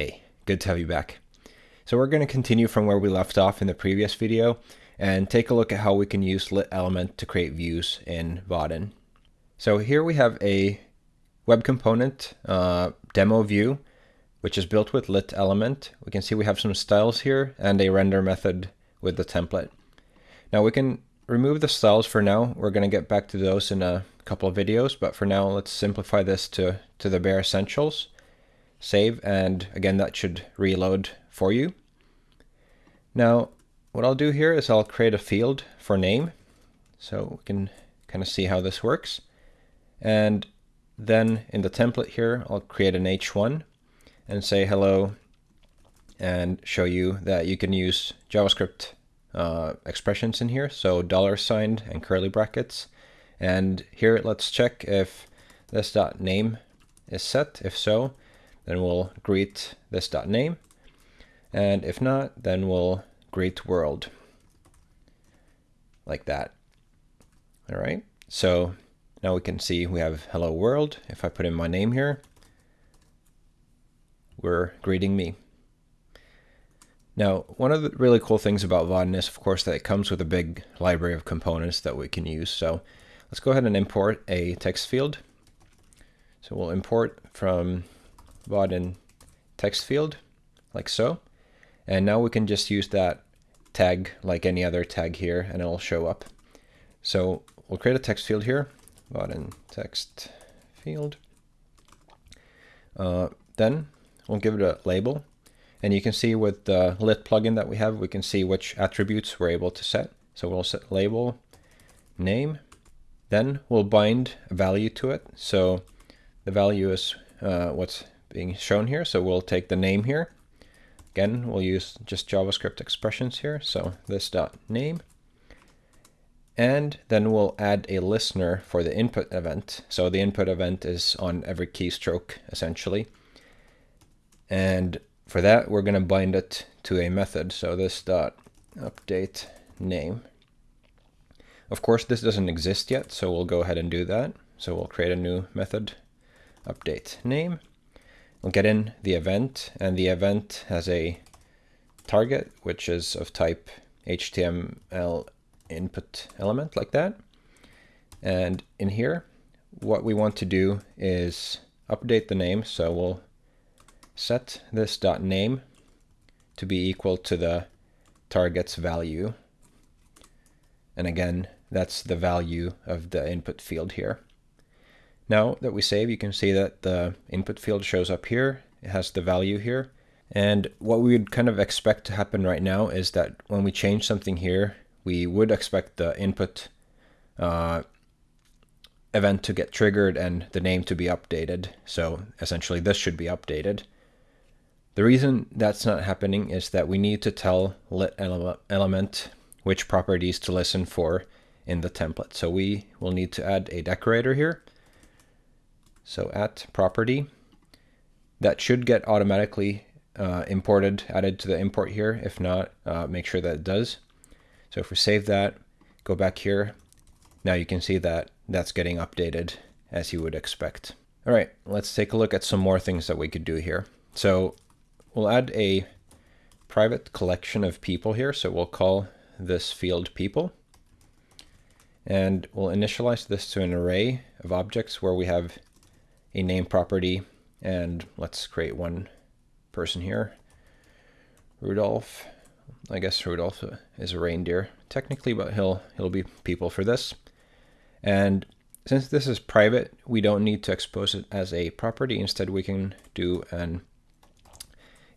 Hey, good to have you back. So we're going to continue from where we left off in the previous video and take a look at how we can use lit element to create views in Vaadin. So here we have a web component uh, demo view, which is built with lit element. We can see we have some styles here and a render method with the template. Now we can remove the styles for now. We're going to get back to those in a couple of videos, but for now let's simplify this to, to the bare essentials. Save, and again that should reload for you. Now what I'll do here is I'll create a field for name, so we can kind of see how this works. And then in the template here, I'll create an H1 and say hello and show you that you can use JavaScript uh, expressions in here. So dollar sign and curly brackets. And here let's check if this dot name is set. If so, then we'll greet this dot name. And if not, then we'll greet world like that. All right. So now we can see we have hello world. If I put in my name here, we're greeting me. Now, one of the really cool things about Vaadin is, of course, that it comes with a big library of components that we can use. So let's go ahead and import a text field. So we'll import from Vaadin text field, like so. And now we can just use that tag like any other tag here, and it'll show up. So we'll create a text field here, Vaadin text field. Uh, then we'll give it a label. And you can see with the lit plugin that we have, we can see which attributes we're able to set. So we'll set label name. Then we'll bind a value to it. So the value is uh, what's being shown here. So we'll take the name here. Again, we'll use just JavaScript expressions here. So this dot name. And then we'll add a listener for the input event. So the input event is on every keystroke, essentially. And for that, we're going to bind it to a method. So this dot update name. Of course, this doesn't exist yet, so we'll go ahead and do that. So we'll create a new method, update name. We'll get in the event, and the event has a target, which is of type HTML input element like that. And in here, what we want to do is update the name. So we'll set this dot name to be equal to the target's value. And again, that's the value of the input field here. Now that we save, you can see that the input field shows up here. It has the value here. And what we would kind of expect to happen right now is that when we change something here, we would expect the input uh, event to get triggered and the name to be updated. So essentially this should be updated. The reason that's not happening is that we need to tell lit element which properties to listen for in the template. So we will need to add a decorator here. So at property, that should get automatically uh, imported, added to the import here. If not, uh, make sure that it does. So if we save that, go back here, now you can see that that's getting updated as you would expect. All right, let's take a look at some more things that we could do here. So we'll add a private collection of people here. So we'll call this field people. And we'll initialize this to an array of objects where we have a name property. And let's create one person here. Rudolph. I guess Rudolph is a reindeer technically, but he'll he'll be people for this. And since this is private, we don't need to expose it as a property. Instead, we can do an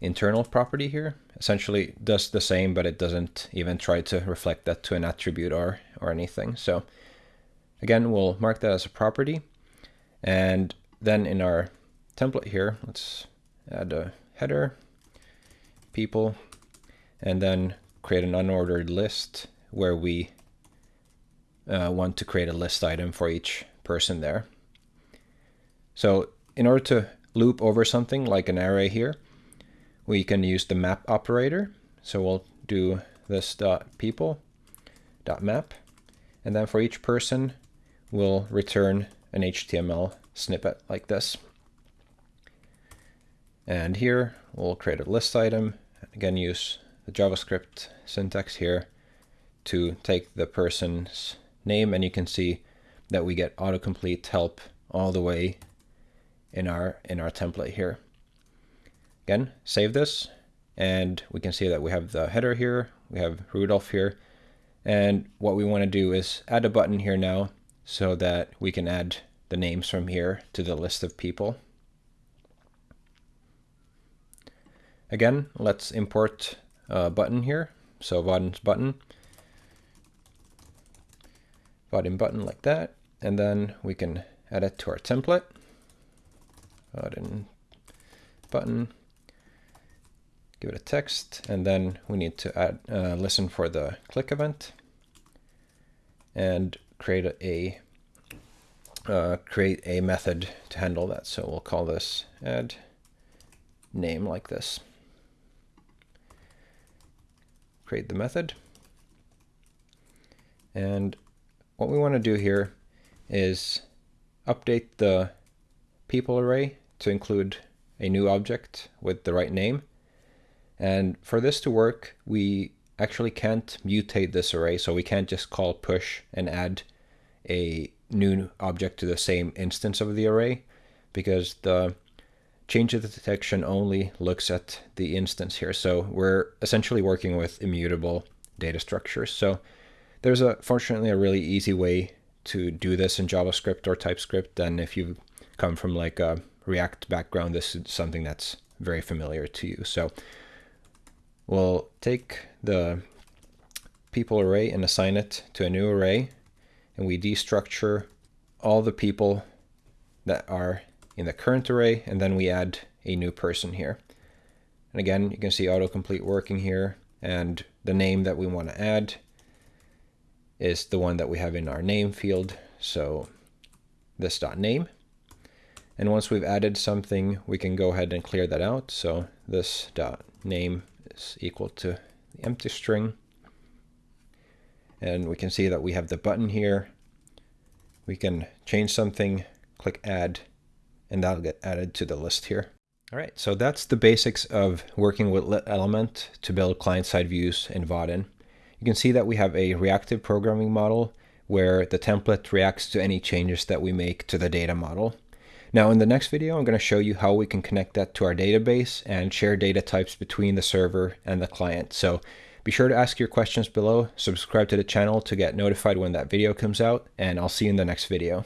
internal property here. Essentially does the same, but it doesn't even try to reflect that to an attribute or, or anything. So again, we'll mark that as a property. And then in our template here, let's add a header, people, and then create an unordered list where we uh, want to create a list item for each person there. So in order to loop over something like an array here, we can use the map operator. So we'll do this dot people dot map, and then for each person, we'll return an HTML snippet like this. And here we'll create a list item. Again, use the JavaScript syntax here to take the person's name and you can see that we get autocomplete help all the way in our in our template here. Again, save this and we can see that we have the header here, we have Rudolph here, and what we want to do is add a button here now so that we can add the names from here to the list of people. Again, let's import a button here. So Vaadin's button. Button like that. And then we can add it to our template. Button. Give it a text. And then we need to add uh, listen for the click event. And create a uh, create a method to handle that. So we'll call this add name like this. Create the method. And what we want to do here is update the people array to include a new object with the right name. And for this to work, we actually can't mutate this array, so we can't just call push and add a new object to the same instance of the array because the change of the detection only looks at the instance here. So we're essentially working with immutable data structures. So there's a fortunately a really easy way to do this in JavaScript or TypeScript. And if you come from like a React background, this is something that's very familiar to you. So we'll take the people array and assign it to a new array and we destructure all the people that are in the current array, and then we add a new person here. And again, you can see autocomplete working here, and the name that we want to add is the one that we have in our name field. So this dot name. And once we've added something, we can go ahead and clear that out. So this dot name is equal to the empty string. And we can see that we have the button here. We can change something, click add, and that'll get added to the list here. All right, so that's the basics of working with Lit Element to build client-side views in Vaadin. You can see that we have a reactive programming model where the template reacts to any changes that we make to the data model. Now in the next video, I'm going to show you how we can connect that to our database and share data types between the server and the client. So be sure to ask your questions below, subscribe to the channel to get notified when that video comes out, and I'll see you in the next video.